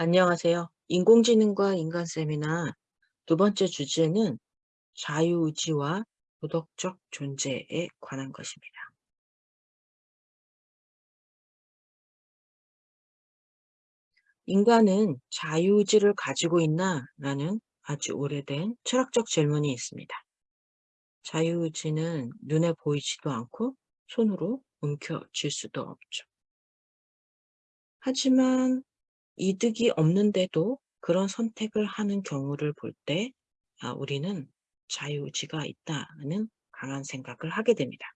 안녕하세요. 인공지능과 인간 세미나 두 번째 주제는 자유의지와 도덕적 존재에 관한 것입니다. 인간은 자유의지를 가지고 있나? 라는 아주 오래된 철학적 질문이 있습니다. 자유의지는 눈에 보이지도 않고 손으로 움켜쥘 수도 없죠. 하지만 이득이 없는데도 그런 선택을 하는 경우를 볼 때 아, 우리는 자유의지가 있다는 강한 생각을 하게 됩니다.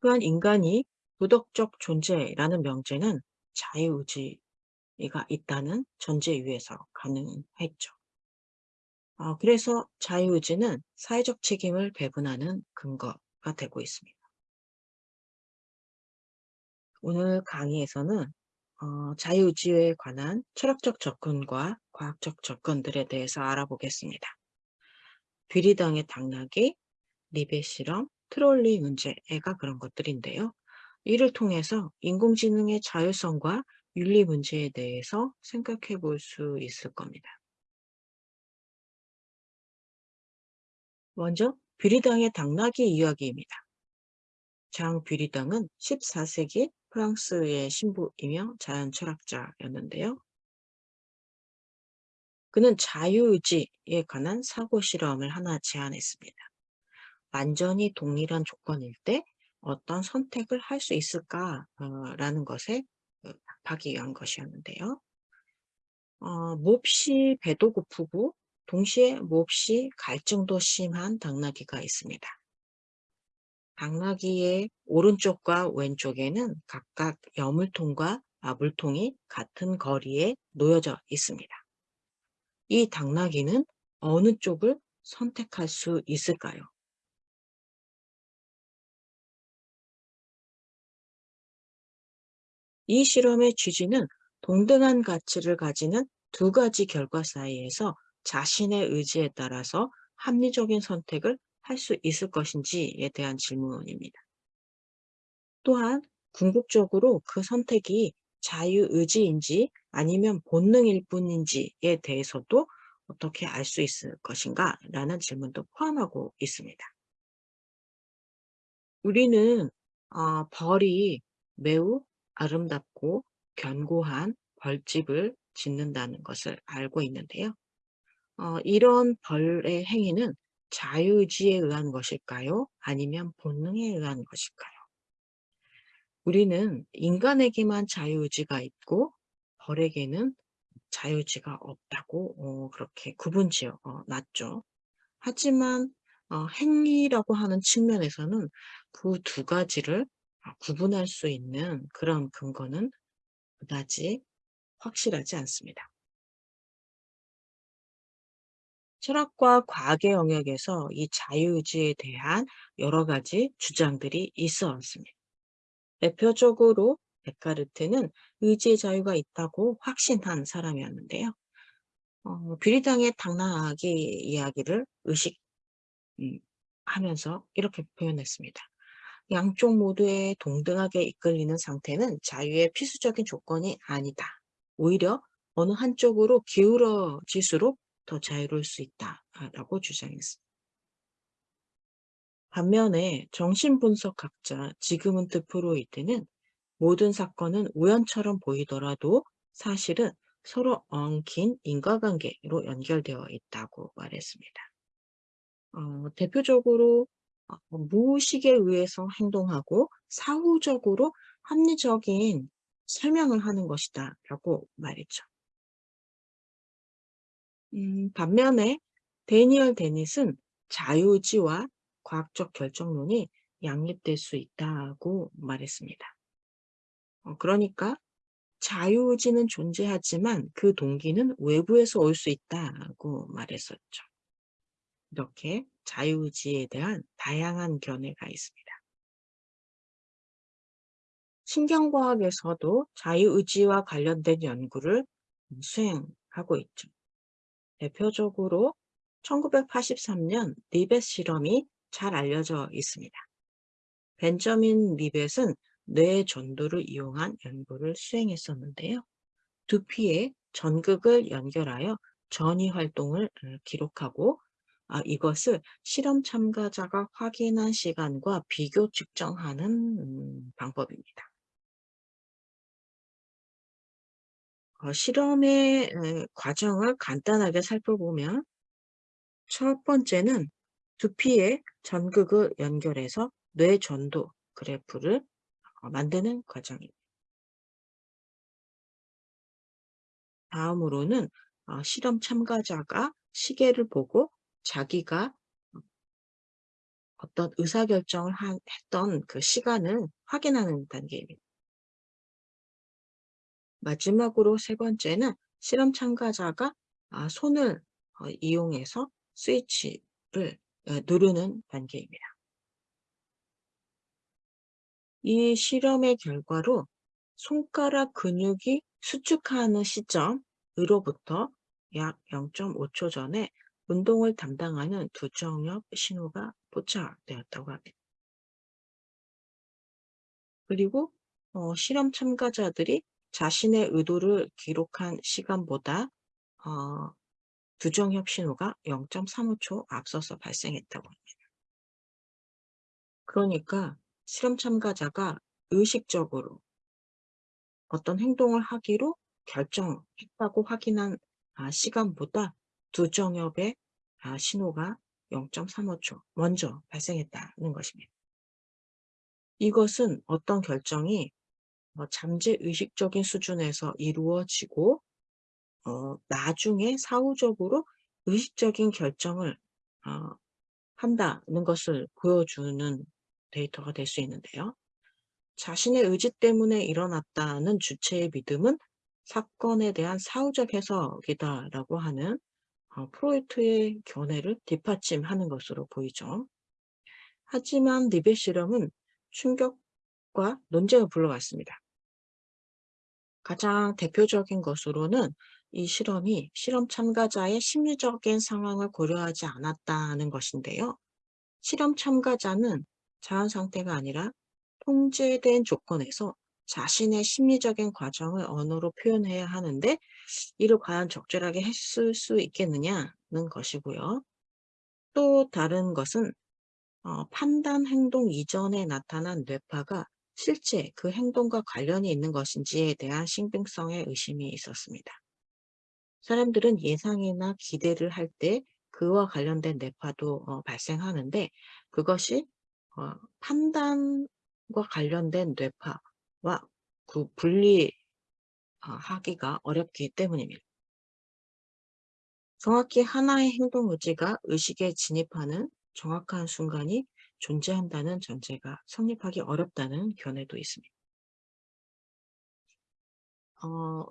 또한 인간이 도덕적 존재라는 명제는 자유의지가 있다는 전제 위에서 가능했죠. 어, 그래서 자유의지는 사회적 책임을 배분하는 근거가 되고 있습니다. 오늘 강의에서는 어, 자유의지에 관한 철학적 접근과 과학적 접근들에 대해서 알아보겠습니다. 비리당의 당나귀, 리베 실험, 트롤리 문제가 그런 것들인데요. 이를 통해서 인공지능의 자율성과 윤리 문제에 대해서 생각해 볼 수 있을 겁니다. 먼저 비리당의 당나귀 이야기입니다. 장 비리당은 14세기 프랑스의 신부이며 자연 철학자였는데요. 그는 자유의지에 관한 사고 실험을 하나 제안했습니다. 완전히 동일한 조건일 때 어떤 선택을 할 수 있을까라는 것에 그 답하기 위한 것이었는데요. 어, 몹시 배도 고프고 동시에 몹시 갈증도 심한 당나귀가 있습니다. 당나귀의 오른쪽과 왼쪽에는 각각 여물통과 물통이 같은 거리에 놓여져 있습니다. 이 당나귀는 어느 쪽을 선택할 수 있을까요? 이 실험의 취지는 동등한 가치를 가지는 두 가지 결과 사이에서 자신의 의지에 따라서 합리적인 선택을 할 수 있을 것인지에 대한 질문입니다. 또한 궁극적으로 그 선택이 자유의지인지 아니면 본능일 뿐인지에 대해서도 어떻게 알 수 있을 것인가 라는 질문도 포함하고 있습니다. 우리는 어, 벌이 매우 아름답고 견고한 벌집을 짓는다는 것을 알고 있는데요. 어, 이런 벌의 행위는 자유의지에 의한 것일까요? 아니면 본능에 의한 것일까요? 우리는 인간에게만 자유의지가 있고 벌에게는 자유의지가 없다고 어, 그렇게 구분지어 어, 놨죠. 하지만 어, 행위라고 하는 측면에서는 그 두 가지를 어, 구분할 수 있는 그런 근거는 그다지 확실하지 않습니다. 철학과 과학의 영역에서 이 자유의지에 대한 여러 가지 주장들이 있어 왔습니다. 대표적으로 데카르트는 의지의 자유가 있다고 확신한 사람이었는데요. 어, 비리당의 당나귀 이야기를 의식하면서 음, 이렇게 표현했습니다. 양쪽 모두에 동등하게 이끌리는 상태는 자유의 필수적인 조건이 아니다. 오히려 어느 한쪽으로 기울어질수록 더 자유로울 수 있다라고 주장했습니다. 반면에 정신분석학자 지그문트 프로이트는 모든 사건은 우연처럼 보이더라도 사실은 서로 엉킨 인과관계로 연결되어 있다고 말했습니다. 어, 대표적으로 어, 무의식에 의해서 행동하고 사후적으로 합리적인 설명을 하는 것이다 라고 말했죠. 음, 반면에 데니얼 데닛은 자유의지와 과학적 결정론이 양립될 수 있다고 말했습니다. 어, 그러니까 자유의지는 존재하지만 그 동기는 외부에서 올 수 있다고 말했었죠. 이렇게 자유의지에 대한 다양한 견해가 있습니다. 신경과학에서도 자유의지와 관련된 연구를 수행하고 있죠. 대표적으로 1983년 리벳 실험이 잘 알려져 있습니다. 벤저민 리벳은 뇌 전도를 이용한 연구를 수행했었는데요. 두피에 전극을 연결하여 전이 활동을 어, 기록하고 아, 이것을 실험 참가자가 확인한 시간과 비교 측정하는 음, 방법입니다. 어, 실험의 에, 과정을 간단하게 살펴보면 첫 번째는 두피에 전극을 연결해서 뇌 전도 그래프를 어, 만드는 과정입니다. 다음으로는 어, 실험 참가자가 시계를 보고 자기가 어떤 의사결정을 한, 했던 그 시간을 확인하는 단계입니다. 마지막으로 세 번째는 실험 참가자가 아, 손을 어, 이용해서 스위치를 어, 누르는 단계입니다. 이 실험의 결과로 손가락 근육이 수축하는 시점으로부터 약 0.5초 전에 운동을 담당하는 두정엽 신호가 포착되었다고 합니다. 그리고 어, 실험 참가자들이 자신의 의도를 기록한 시간보다 어, 두정엽 신호가 0.35초 앞서서 발생했다고 합니다. 그러니까 실험 참가자가 의식적으로 어떤 행동을 하기로 결정했다고 확인한 아, 시간보다 두정엽의 아, 신호가 0.35초 먼저 발생했다는 것입니다. 이것은 어떤 결정이 어, 잠재의식적인 수준에서 이루어지고 어, 나중에 사후적으로 의식적인 결정을 어, 한다는 것을 보여주는 데이터가 될 수 있는데요. 자신의 의지 때문에 일어났다는 주체의 믿음은 사건에 대한 사후적 해석이다라고 하는 어, 프로이트의 견해를 뒷받침하는 것으로 보이죠. 하지만 리베 실험은 충격과 논쟁을 불러왔습니다. 가장 대표적인 것으로는 이 실험이 실험 참가자의 심리적인 상황을 고려하지 않았다는 것인데요. 실험 참가자는 자연 상태가 아니라 통제된 조건에서 자신의 심리적인 과정을 언어로 표현해야 하는데 이를 과연 적절하게 했을 수 있겠느냐는 것이고요. 또 다른 것은 어, 판단 행동 이전에 나타난 뇌파가 실제 그 행동과 관련이 있는 것인지에 대한 신빙성의 의심이 있었습니다. 사람들은 예상이나 기대를 할 때 그와 관련된 뇌파도 어, 발생하는데 그것이 어, 판단과 관련된 뇌파와 그 분리하기가 어렵기 때문입니다. 정확히 하나의 행동 의지가 의식에 진입하는 정확한 순간이 존재한다는 전제가 성립하기 어렵다는 견해도 있습니다. 어,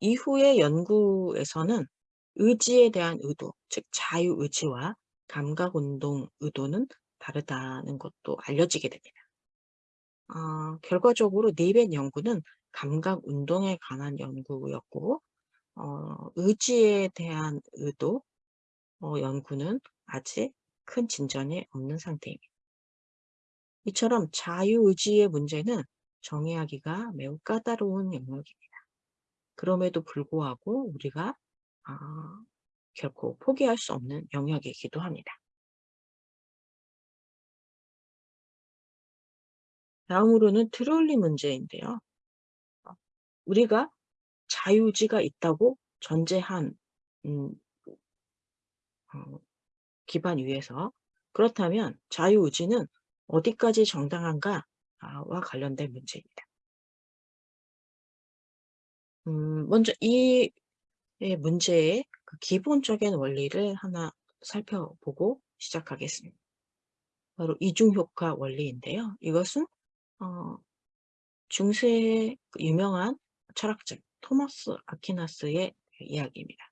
이후의 연구에서는 의지에 대한 의도, 즉 자유의지와 감각운동 의도는 다르다는 것도 알려지게 됩니다. 어, 결과적으로 니벳 연구는 감각운동에 관한 연구였고 어, 의지에 대한 의도 어, 연구는 아직 큰 진전이 없는 상태입니다. 이처럼 자유의지의 문제는 정의하기가 매우 까다로운 영역입니다. 그럼에도 불구하고 우리가 아, 결코 포기할 수 없는 영역이기도 합니다. 다음으로는 트롤리 문제인데요. 우리가 자유의지가 있다고 전제한 음, 어, 기반 위에서 그렇다면 자유의지는 어디까지 정당한가와 관련된 문제입니다. 음, 먼저 이 문제의 그 기본적인 원리를 하나 살펴보고 시작하겠습니다. 바로 이중효과 원리인데요. 이것은 어, 중세의 그 유명한 철학자 토마스 아퀴나스의 이야기입니다.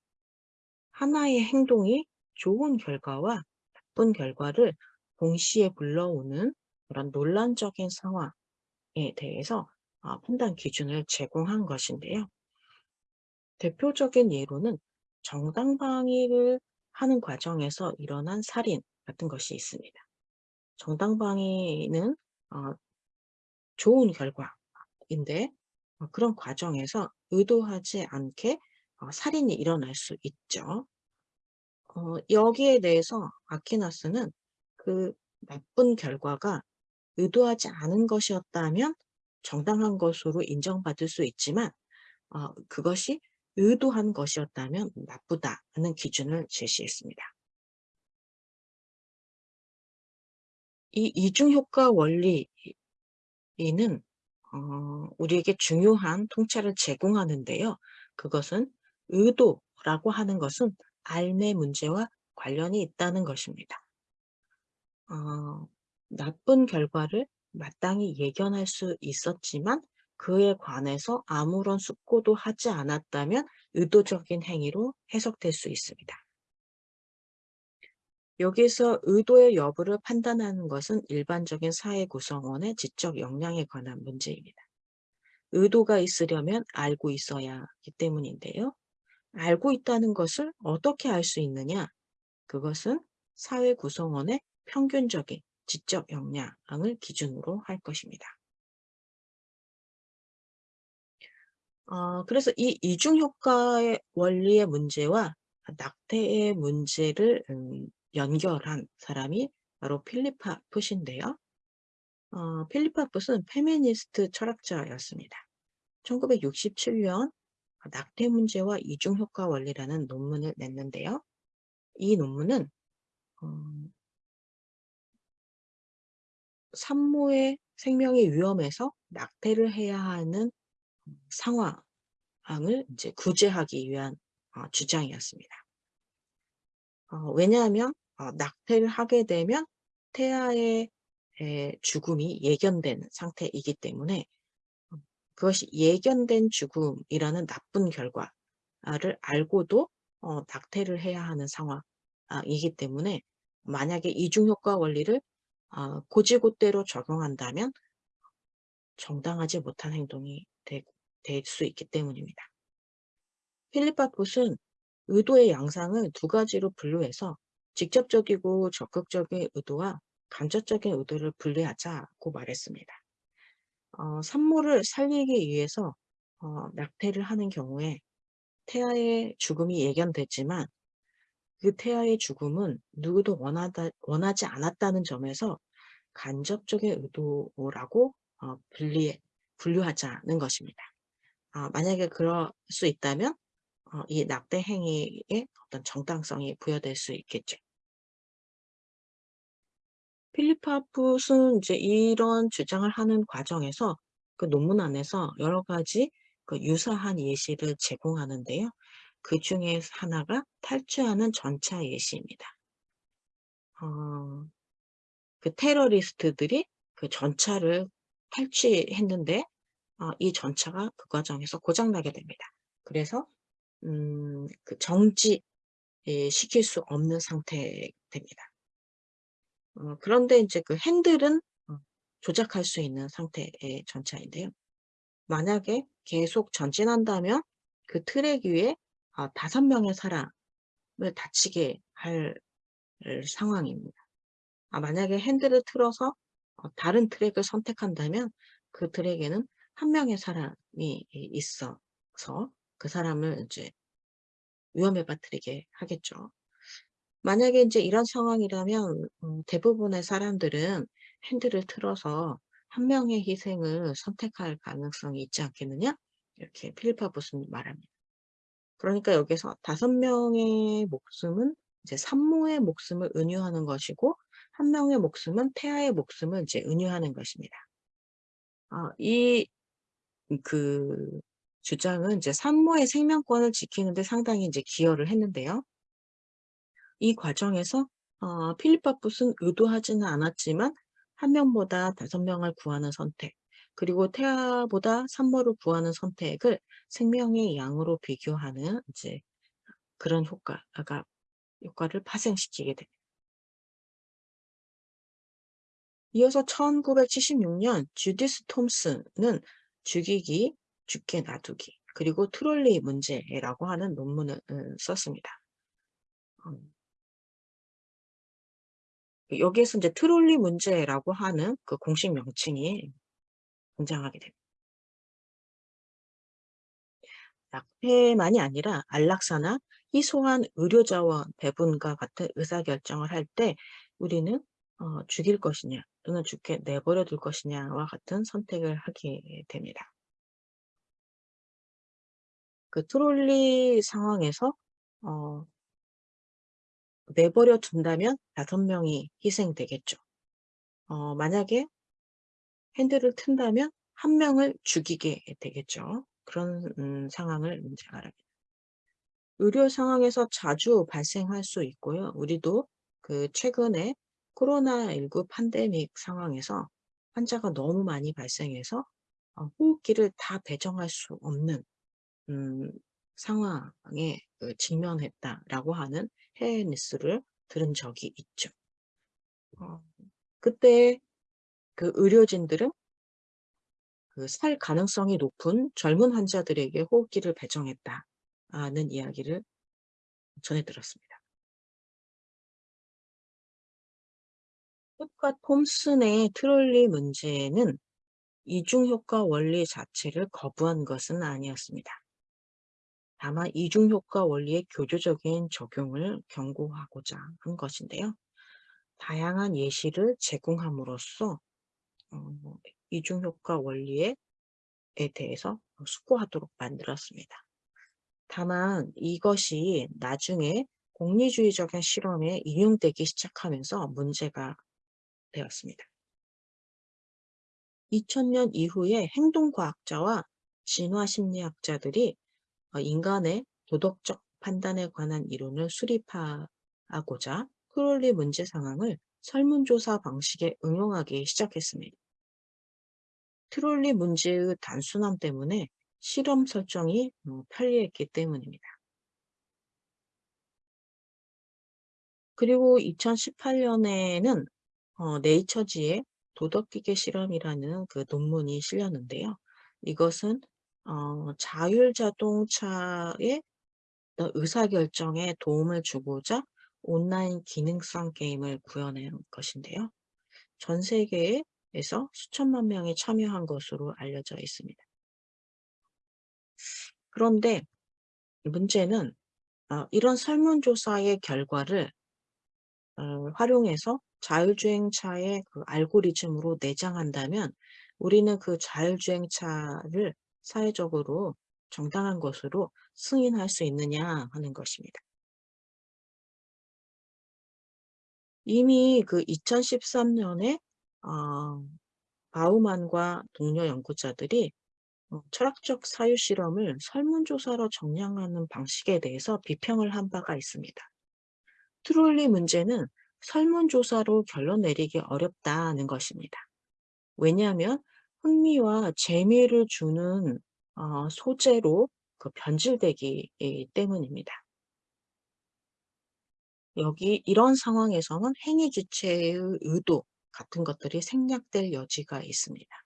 하나의 행동이 좋은 결과와 나쁜 결과를 동시에 불러오는 그런 논란적인 상황에 대해서 어, 판단 기준을 제공한 것인데요. 대표적인 예로는 정당방위를 하는 과정에서 일어난 살인 같은 것이 있습니다. 정당방위는 어, 좋은 결과인데 어 그런 과정에서 의도하지 않게 어 살인이 일어날 수 있죠. 어 여기에 대해서 아퀴나스는 그 나쁜 결과가 의도하지 않은 것이었다면 정당한 것으로 인정받을 수 있지만 어 그것이 의도한 것이었다면 나쁘다는 기준을 제시했습니다. 이 이중효과 원리는 어 우리에게 중요한 통찰을 제공하는데요. 그것은 의도라고 하는 것은 삶의 문제와 관련이 있다는 것입니다. 어 나쁜 결과를 마땅히 예견할 수 있었지만 그에 관해서 아무런 숙고도 하지 않았다면 의도적인 행위로 해석될 수 있습니다. 여기서 의도의 여부를 판단하는 것은 일반적인 사회 구성원의 지적 역량에 관한 문제입니다. 의도가 있으려면 알고 있어야 하기 때문인데요. 알고 있다는 것을 어떻게 알 수 있느냐? 그것은 사회 구성원의 평균적인 지적 역량을 기준으로 할 것입니다. 어 그래서 이 이중 효과의 원리의 문제와 낙태의 문제를 음 연결한 사람이 바로 필리파 풋인데요. 어 필리파 풋은 페미니스트 철학자였습니다. 1967년 낙태 문제와 이중 효과 원리라는 논문을 냈는데요. 이 논문은 어 산모의 생명이 위험해서 낙태를 해야 하는 상황을 이제 구제하기 위한 어 주장이었습니다. 어 왜냐하면 어 낙태를 하게 되면 태아의 에 죽음이 예견된 상태이기 때문에 어 그것이 예견된 죽음이라는 나쁜 결과를 알고도 어 낙태를 해야 하는 상황 아 이기 때문에 만약에 이중 효과 원리를 아 곧이곧대로 적용한다면 정당하지 못한 행동이 될 수 있기 때문입니다. 필리파 봇은 의도의 양상을 두 가지로 분류해서 직접적이고 적극적인 의도와 간접적인 의도를 분리하자고 말했습니다. 어, 산모를 살리기 위해서 어, 낙태를 하는 경우에 태아의 죽음이 예견됐지만 그 태아의 죽음은 누구도 원하다, 원하지 않았다는 점에서 간접적인 의도라고 어, 분리, 분류하자는 것입니다. 아, 만약에 그럴 수 있다면 어, 이 낙태 행위에 어떤 정당성이 부여될 수 있겠죠. 필리파풋은 이제 이런 주장을 하는 과정에서 그 논문 안에서 여러 가지 그 유사한 예시를 제공하는데요. 그 중에 하나가 탈주하는 전차 예시입니다. 어, 그 테러리스트들이 그 전차를 탈취했는데 어, 이 전차가 그 과정에서 고장나게 됩니다. 그래서 음, 그 정지 예, 시킬 수 없는 상태 됩니다. 어, 그런데 이제 그 핸들은 어, 조작할 수 있는 상태의 전차인데요. 만약에 계속 전진한다면 그 트랙 위에 어, 다섯 명의 사람을 다치게 할 상황입니다. 아, 만약에 핸들을 틀어서 어, 다른 트랙을 선택한다면 그 트랙에는 한 명의 사람이 있어서 그 사람을 이제 위험에 빠뜨리게 하겠죠. 만약에 이제 이런 상황이라면 음 대부분의 사람들은 핸들을 틀어서 한 명의 희생을 선택할 가능성이 있지 않겠느냐? 이렇게 필리파 보스는 말합니다. 그러니까 여기서 다섯 명의 목숨은 이제 산모의 목숨을 은유하는 것이고 한 명의 목숨은 태아의 목숨을 이제 은유하는 것입니다. 아이그 주장은 이제 산모의 생명권을 지키는 데 상당히 이제 기여를 했는데요. 이 과정에서 어 필리파풋은 의도하지는 않았지만 한 명보다 다섯 명을 구하는 선택 그리고 태아보다 산모를 구하는 선택을 생명의 양으로 비교하는 이제 그런 효과가 효과를 파생시키게 됩니다. 이어서 1976년 주디스 톰슨은 죽이기, 죽게 놔두기, 그리고 트롤리 문제라고 하는 논문을 음, 썼습니다. 음. 여기에서 이제 트롤리 문제라고 하는 그 공식 명칭이 등장하게 됩니다. 약폐만이 아니라 안락사나 희소한 의료자원 배분과 같은 의사결정을 할 때 우리는 어, 죽일 것이냐 또는 죽게 내버려 둘 것이냐와 같은 선택을 하게 됩니다. 그 트롤리 상황에서 어, 내버려 둔다면 다섯 명이 희생되겠죠. 어, 만약에 핸들을 튼다면 한 명을 죽이게 되겠죠. 그런 음, 상황을 이제 말합니다. 의료 상황에서 자주 발생할 수 있고요. 우리도 그 최근에 코로나19 팬데믹 상황에서 환자가 너무 많이 발생해서 어, 호흡기를 다 배정할 수 없는 음, 상황에 그 직면했다라고 하는 해외 뉴스를 들은 적이 있죠. 어, 그때 그 의료진들은 그 살 가능성이 높은 젊은 환자들에게 호흡기를 배정했다는 이야기를 전해 들었습니다. 흑과 톰슨의 트롤리 문제는 이중효과 원리 자체를 거부한 것은 아니었습니다. 다만 이중효과 원리의 교조적인 적용을 경고하고자 한 것인데요. 다양한 예시를 제공함으로써 어, 이중효과 원리에 대해서 숙고하도록 만들었습니다. 다만 이것이 나중에 공리주의적인 실험에 인용되기 시작하면서 문제가 되었습니다. 2000년 이후에 행동과학자와 진화심리학자들이 어, 인간의 도덕적 판단에 관한 이론을 수립하고자 크롤리 문제 상황을 설문조사 방식에 응용하기 시작했습니다. 트롤리 문제의 단순함 때문에 실험 설정이 어, 편리했기 때문입니다. 그리고 2018년에는 어, 네이처지의 도덕기계 실험이라는 그 논문이 실렸는데요. 이것은 어, 자율자동차의 의사결정에 도움을 주고자 온라인 기능성 게임을 구현한 것인데요. 전 세계 에서 수천만 명이 참여한 것으로 알려져 있습니다. 그런데 문제는 어, 이런 설문조사의 결과를 어, 활용해서 자율주행차의 그 알고리즘으로 내장한다면 우리는 그 자율주행차를 사회적으로 정당한 것으로 승인할 수 있느냐 하는 것입니다. 이미 그 2013년에 어, 바우만과 동료 연구자들이 어, 철학적 사유 실험을 설문조사로 정량하는 방식에 대해서 비평을 한 바가 있습니다. 트롤리 문제는 설문조사로 결론 내리기 어렵다는 것입니다. 왜냐하면 흥미와 재미를 주는 어, 소재로 그 변질되기 때문입니다. 여기 이런 상황에서는 행위 주체의 의도 같은 것들이 생략될 여지가 있습니다.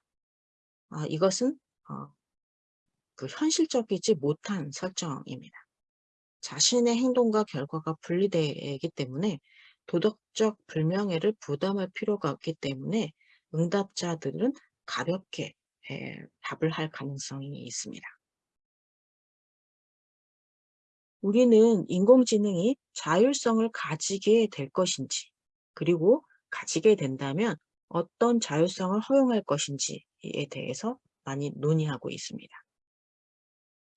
아, 이것은 어, 그 현실적이지 못한 설정입니다. 자신의 행동과 결과가 분리되기 때문에 도덕적 불명예를 부담할 필요가 없기 때문에 응답자들은 가볍게 에, 답을 할 가능성이 있습니다. 우리는 인공지능이 자율성을 가지게 될 것인지 그리고 가지게 된다면 어떤 자율성을 허용할 것인지에 대해서 많이 논의하고 있습니다.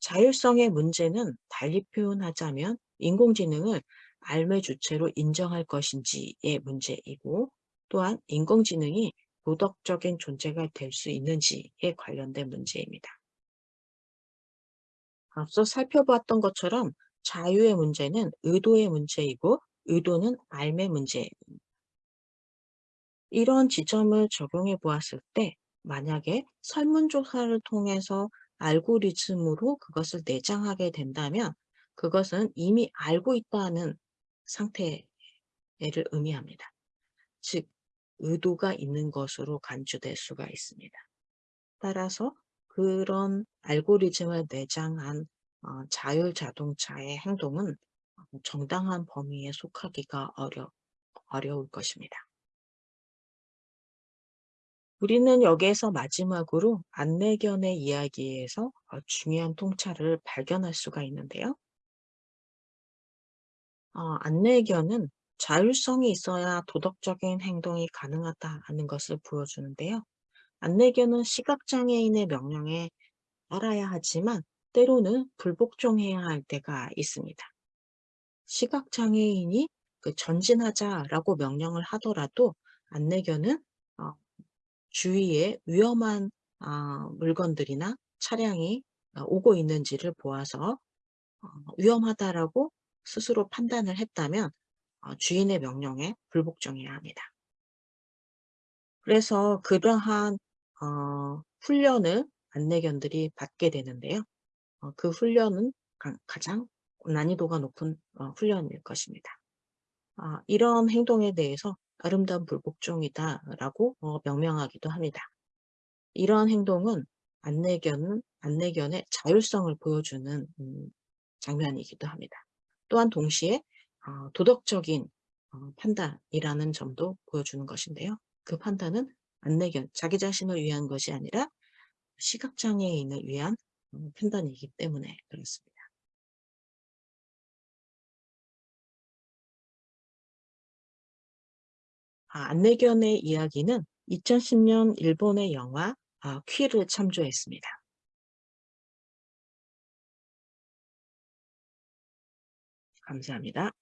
자율성의 문제는 달리 표현하자면 인공지능을 알매 주체로 인정할 것인지의 문제이고 또한 인공지능이 도덕적인 존재가 될 수 있는지에 관련된 문제입니다. 앞서 살펴보았던 것처럼 자유의 문제는 의도의 문제이고 의도는 알매 문제입니다. 이런 지점을 적용해 보았을 때 만약에 설문조사를 통해서 알고리즘으로 그것을 내장하게 된다면 그것은 이미 알고 있다는 상태를 의미합니다. 즉 의도가 있는 것으로 간주될 수가 있습니다. 따라서 그런 알고리즘을 내장한 어, 자율자동차의 행동은 정당한 범위에 속하기가 어려, 어려울 것입니다. 우리는 여기에서 마지막으로 안내견의 이야기에서 어, 중요한 통찰을 발견할 수가 있는데요. 어, 안내견은 자율성이 있어야 도덕적인 행동이 가능하다는 것을 보여주는데요. 안내견은 시각장애인의 명령에 따라야 하지만 때로는 불복종해야 할 때가 있습니다. 시각장애인이 그 전진하자라고 명령을 하더라도 안내견은 어, 주위에 위험한 아, 물건들이나 차량이 어, 오고 있는지를 보아서 어, 위험하다라고 스스로 판단을 했다면 어, 주인의 명령에 불복종해야 합니다. 그래서 그러한 어, 훈련을 안내견들이 받게 되는데요. 어, 그 훈련은 가, 가장 난이도가 높은 어, 훈련일 것입니다. 아, 이런 행동에 대해서 아름다운 불복종이다라고 어, 명명하기도 합니다. 이러한 행동은 안내견은 안내견의 자율성을 보여주는 음, 장면이기도 합니다. 또한 동시에 어, 도덕적인 어, 판단이라는 점도 보여주는 것인데요. 그 판단은 안내견, 자기 자신을 위한 것이 아니라 시각장애인을 위한 어, 판단이기 때문에 그렇습니다. 아, 안내견의 이야기는 2010년 일본의 영화 아, 퀴를 참조했습니다. 감사합니다.